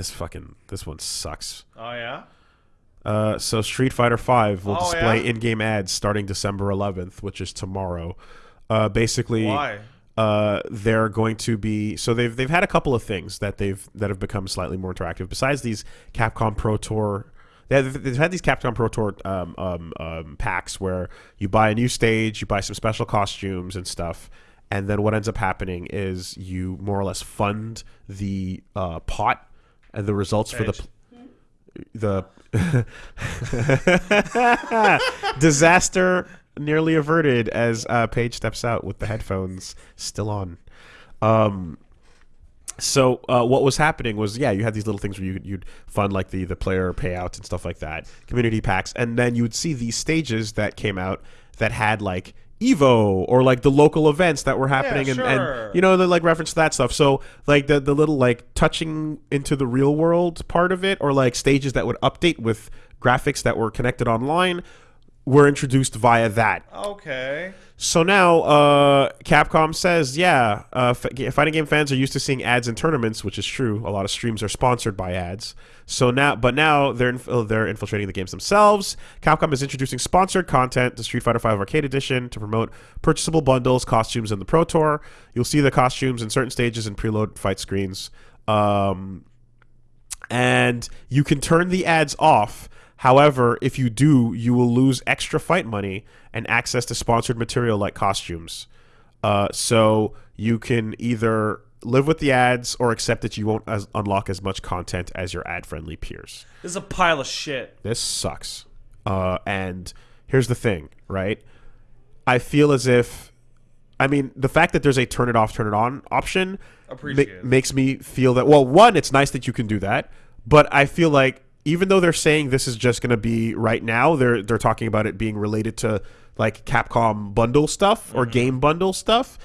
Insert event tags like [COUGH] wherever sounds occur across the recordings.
this fucking this one sucks. Oh yeah. Uh, so Street Fighter Five will Oh, display yeah? in-game ads starting December 11th, which is tomorrow. Uh, basically, Why? uh, they're going to be so they've they've had a couple of things that they've that have become slightly more interactive. Besides these Capcom Pro Tour, they have, they've had these Capcom Pro Tour um, um, um, packs where you buy a new stage, you buy some special costumes and stuff, and then what ends up happening is you more or less fund the uh, pot and the results for the. Edge. The [LAUGHS] disaster nearly averted as uh, Paige steps out with the headphones still on. Um, so uh, what was happening was, yeah, you had these little things where you, you'd fund like the the player payouts and stuff like that, community packs, and then you would see these stages that came out that had like Evo or like the local events that were happening, and, sure. and you know, the like reference to that stuff. So like the the little like touching into the real world part of it, or like stages that would update with graphics that were connected online, were introduced via that. Okay. So now, uh, Capcom says, yeah, uh, fighting game fans are used to seeing ads in tournaments, which is true. A lot of streams are sponsored by ads. So now, but now they're inf- uh, they're infiltrating the games themselves. Capcom is introducing sponsored content to Street Fighter V Arcade Edition to promote purchasable bundles, costumes, and the Pro Tour. You'll see the costumes in certain stages and preload fight screens. Um, and you can turn the ads off. However, if you do, you will lose extra fight money and access to sponsored material like costumes. Uh, so you can either live with the ads or accept that you won't as- unlock as much content as your ad-friendly peers. This is a pile of shit. This sucks. Uh, and here's the thing, right? I feel as if, I mean, the fact that there's a turn it off, turn it on option ma- makes me feel that, well, one, it's nice that you can do that, but I feel like even though they're saying this is just going to be right now, they're they're talking about it being related to like Capcom bundle stuff or Mm-hmm. game bundle stuff.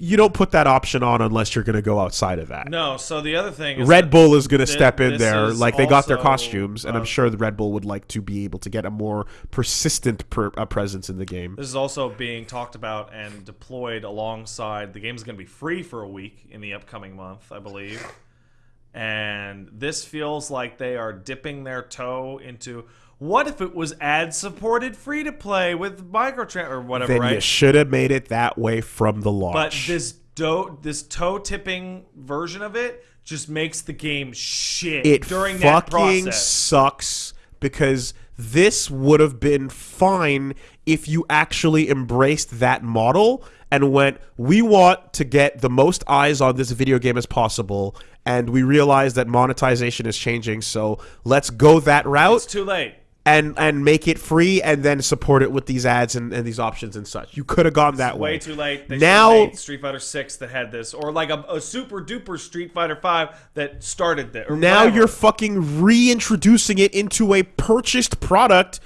You don't put that option on unless you're going to go outside of that. No. So the other thing is Red Bull is going to step in there. like they got their costumes, and I'm uh, sure the Red Bull would like to be able to get a more persistent per, uh, presence in the game. This is also being talked about and deployed alongside. The game's going to be free for a week in the upcoming month, I believe. And this feels like they are dipping their toe into what if it was ad supported free to play with microtrans or whatever, Then right? you should have made it that way from the launch. But this do- this toe tipping version of it just makes the game shit it during that fucking process. sucks because this would have been fine if you actually embraced that model and went, we want to get the most eyes on this video game as possible, and we realize that monetization is changing, so let's go that route It's too late. and and make it free and then support it with these ads and, and these options and such. You could have gone that way. Way too late. They Now- Street Fighter Six that had this, or like a, a super duper Street Fighter Five that started that. Now you're fucking reintroducing it into a purchased product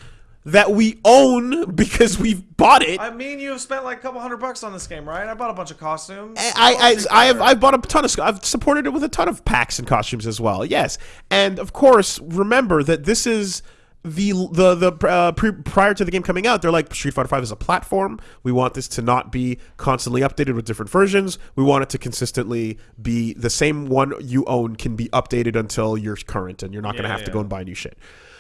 that we own because we've bought it. I mean, you have spent like a couple hundred bucks on this game, right? I bought a bunch of costumes. I, I, I have I've bought a ton of I've supported it with a ton of packs and costumes as well. Yes, and of course, remember that this is the the the uh, pre, prior to the game coming out. They're like Street Fighter Five is a platform. We want this to not be constantly updated with different versions. We want it to consistently be the same one you own can be updated until you're current, and you're not going to Yeah, have to go and buy new shit.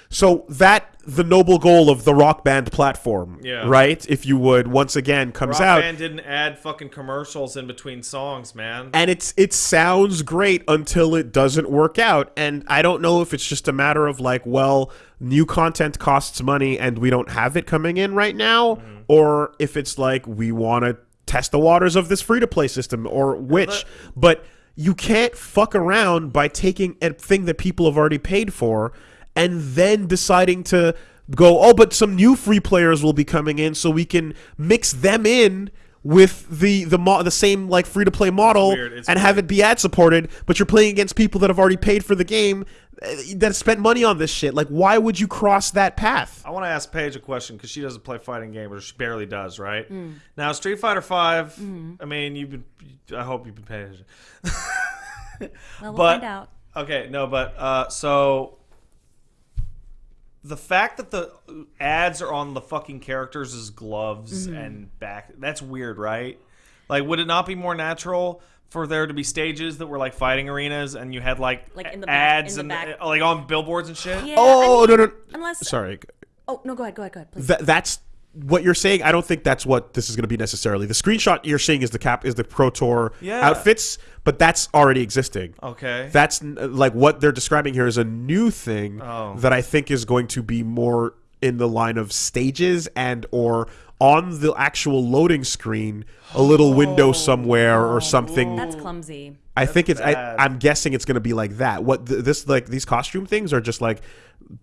So that the noble goal of the Rock Band platform, Yeah. right? If you would once again comes Rock out Band didn't add fucking commercials in between songs, man. and it's it sounds great until it doesn't work out and i don't know if it's just a matter of like well new content costs money and we don't have it coming in right now mm-hmm. or if it's like we want to test the waters of this free to play system or which but you can't fuck around by taking a thing that people have already paid for and then deciding to go oh but some new free players will be coming in so we can mix them in with the the mo- the same like free to play model weird. It's and have it be ad supported, but you're playing against people that have already paid for the game uh, that spent money on this shit. Like, why would you cross that path? I want to ask Paige a question because she doesn't play fighting games, or she barely does, right? Now, Street Fighter Five. I mean, you've been. I hope you've been paying attention. Well, we'll [LAUGHS] But- find out. Okay, no, but uh, so the fact that the ads are on the fucking characters' gloves and back—that's weird, right? Like, would it not be more natural for there to be stages that were like fighting arenas, and you had like, Like in the back- ads in the and back. uh, like on billboards and shit. Yeah, Oh I mean, no no. Unless. Sorry. Oh no, go ahead, go ahead, go ahead, please. Th- that's what you're saying. I don't think that's what this is going to be necessarily. The screenshot you're seeing is the cap is the Pro Tour Yeah. outfits, but that's already existing. Okay. That's like what they're describing here is a new thing Oh. that I think is going to be more in the line of stages and or on the actual loading screen, a little window oh. somewhere or something. That's clumsy. I think it's. I, bad. I'm guessing it's going to be like that. What th- this like these costume things are just like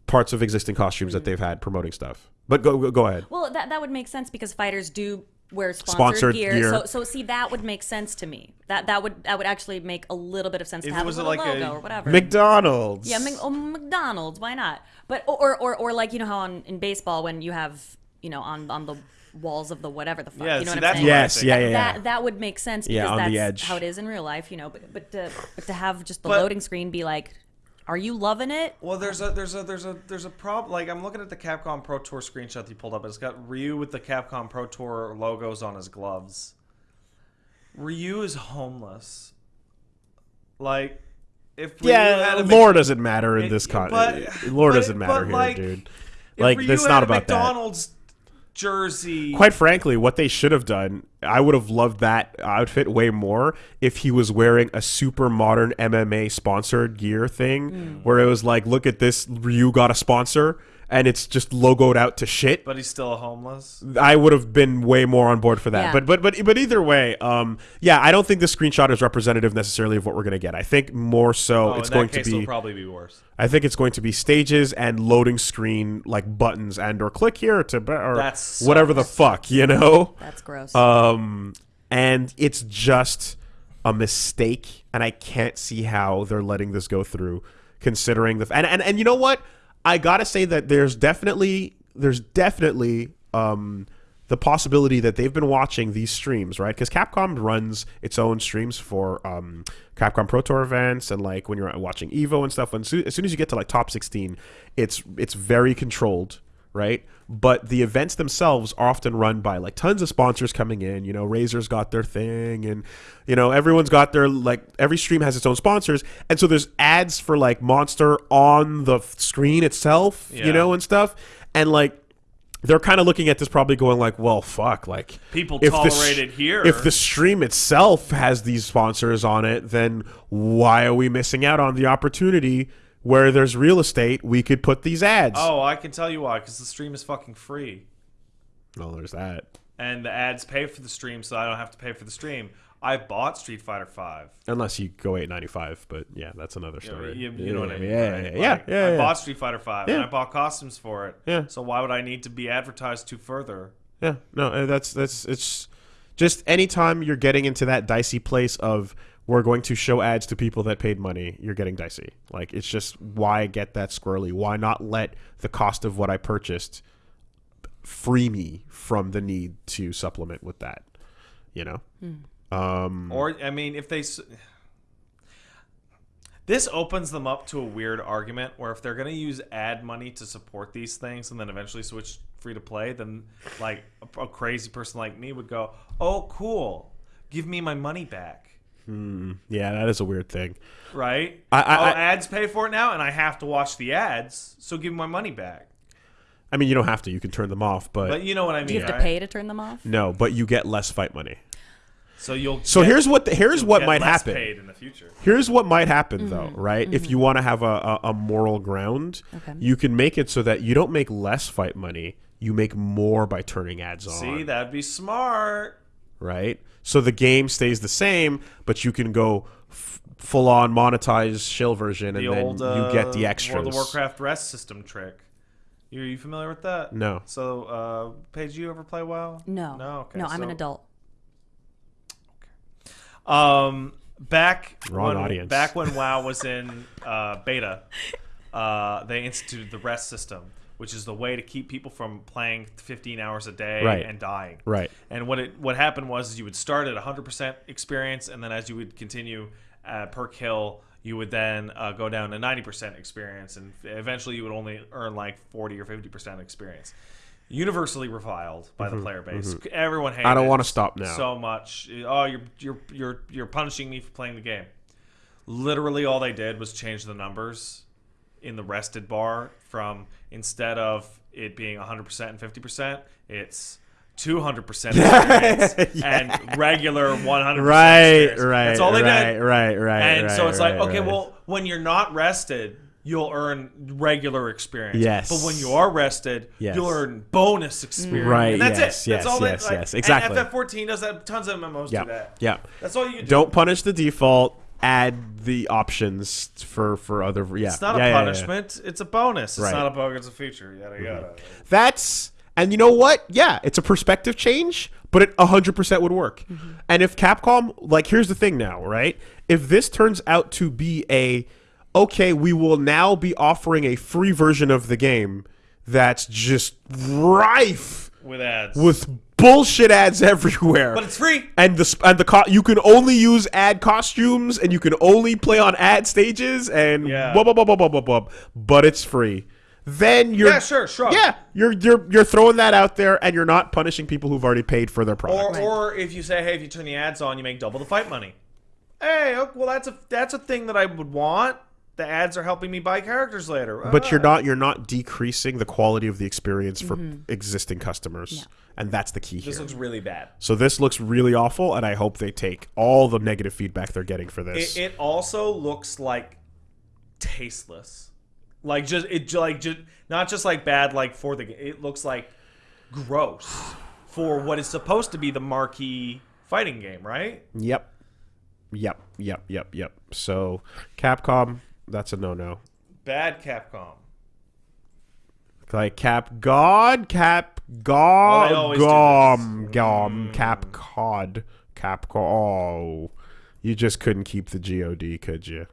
parts of existing costumes that mm-hmm. they've had promoting stuff. But go go, go ahead. Well, that that would make sense because fighters do wear sponsored, Sponsored gear. gear. So so see that would make sense to me. That that would that would actually make a little bit of sense If to it have was a little like a logo or whatever. McDonald's. yeah, Mc- oh, McDonald's. Why not? But or or or like you know how on, in baseball when you have you know on on the walls of the whatever the fuck. Yeah, you know see, what I'm that's saying? Yes, yeah, yeah, yeah. That that would make sense because Yeah, on that's the edge. how it is in real life, you know. But but to but to have just the But- loading screen be like, are you loving it? Well, there's a there's a there's a there's a problem. Like I'm looking at the Capcom Pro Tour screenshot that you pulled up. It's got Ryu with the Capcom Pro Tour logos on his gloves. Ryu is homeless. Like, if Ryu had Yeah, a lore doesn't matter in It- this con. but- lore but- doesn't matter but, here, like, dude. if Like, Ryu it's had not a about that. McDonald's jersey. Quite frankly, what they should have done, I would have loved that outfit way more if he was wearing a super modern MMA sponsored gear thing, mm. where it was like, look at this, Ryu got a sponsor, and it's just logoed out to shit. but he's still a homeless. I would have been way more on board for that. Yeah. But but but but either way, um, yeah, I don't think this screenshot is representative necessarily of what we're gonna get. I think more so Oh, it's in going that case, to it'll be. probably be worse. I think it's going to be stages and loading screen like buttons and or click here to be- or That sucks. whatever the fuck you know. That's gross. Um, and it's just a mistake, and I can't see how they're letting this go through, considering the and and, and you know what? I gotta say that there's definitely there's definitely um the possibility that they've been watching these streams, right? Because Capcom runs its own streams for um, Capcom Pro Tour events and like when you're watching Evo and stuff. When soo- as soon as you get to like top 16, it's it's very controlled, right? But the events themselves are often run by like tons of sponsors coming in. You know, Razer's got their thing, and you know everyone's got their like every stream has its own sponsors, and so there's ads for like Monster on the screen itself, Yeah. you know, and stuff, and like they're kind of looking at this probably going like, well, fuck, like People if the tolerate sh- it here. If the stream itself has these sponsors on it, then why are we missing out on the opportunity where there's real estate? We could put these ads. Oh, I can tell you why. Because the stream is fucking free. well, there's that. and the ads pay for the stream, so I don't have to pay for the stream. I bought Street Fighter Five. Unless you go eight ninety five, but yeah, that's another story. you, you know what I mean? Yeah, right? yeah, yeah, Like, yeah, I yeah. bought Street Fighter Five, and I bought costumes for it. Yeah. So why would I need to be advertised to further? Yeah, no, uh, that's that's it's just anytime you're getting into that dicey place of we're going to show ads to people that paid money, you're getting dicey. Like it's just why get that squirrely? Why not let the cost of what I purchased free me from the need to supplement with that? You know? Um Or I mean, if they. This opens them up to a weird argument where if they're going to use ad money to support these things and then eventually switch free to play, then like a, a crazy person like me would go, "Oh, cool, give me my money back." Yeah, that is a weird thing. Right? I- I- I- ads pay for it now, and I have to watch the ads, so give me my money back. I mean, you don't have to. You can turn them off, but, But you know what I mean, Do you have right? to pay to turn them off? no, but you get less fight money. So you'll. So get- here's what the, here's what might happen. Paid in the future. Here's what might happen Mm-hmm. though, right? If you want to have a, a, a moral ground, Okay. you can make it so that you don't make less fight money, you make more by turning ads on. See, that'd be smart. Right? So the game stays the same, but you can go f- full on monetize shill version, The and then old uh, you get the extras. World of Warcraft rest system trick. Are you familiar with that? No. So, uh, Paige, you ever play WoW? No. No. Okay. No, I'm an so- adult. Um, back Wrong when, audience. Back when [LAUGHS] WoW was in uh, beta, uh, they instituted the rest system, which is the way to keep people from playing 15 hours a day Right. and dying. Right. And what it what happened was is you would start at 100% experience, and then as you would continue uh, per kill, you would then uh, go down to 90% experience, and eventually you would only earn like 40 or 50% experience. universally reviled by the player base. Everyone hated Mm-hmm, I don't want to stop now. so much. Oh, you're you're you're you're punishing me for playing the game. Literally, all they did was change the numbers in the rested bar from instead of it being 100% and 50%, it's 200% [LAUGHS] experience and regular 100% right, experience. right. That's all they right, did. Right, right, And so right, it's like, okay, right. well, when you're not rested, you'll earn regular experience. Yes. But when you are rested, Yes. you'll earn bonus experience. Right, And that's yes, it. yes, all yes, they, like, yes, exactly. And FF14 does that. Tons of MMOs yeah, do that. yeah. That's all you can do. Don't punish the default. Add the options for for other. Yeah, It's not Yeah, a yeah, yeah. punishment. It's a bonus. It's Right. not a bug. It's a feature. Yada mm-hmm. yada. That's and you know what? Yeah, it's a perspective change, but it 100% would work. Mm-hmm. And if Capcom like here's the thing now, right? If this turns out to be a okay, we will now be offering a free version of the game that's just rife With ads. with bullshit ads [LAUGHS] everywhere. but it's free. and the and the co- you can only use ad costumes and you can only play on ad stages and Yeah. blah blah blah blah blah blah blah. But it's free. Then you're Yeah, sure, sure. Yeah, you're you're you're throwing that out there and you're not punishing people who've already paid for their product. Or, or if you say, hey, if you turn the ads on, you make double the fight money. Hey, oh, well that's a that's a thing that I would want. The ads are helping me buy characters later. but you're Ah. not you're not decreasing the quality of the experience for existing customers, and that's the key here. This looks really bad. so this looks really awful, and I hope they take all the negative feedback they're getting for this. It, it also looks like tasteless. Like just it ju- like just not just like bad like for the ga- it looks like gross [SIGHS] for what is supposed to be the marquee fighting game, right? Yep. Yep. Yep. Yep. Yep. So Capcom, that's a no no. Bad Capcom. Like Cap God, Cap Well, God, do Gom. Gom, mm. Cap Cod, Cap Oh. You just couldn't keep the God, could you?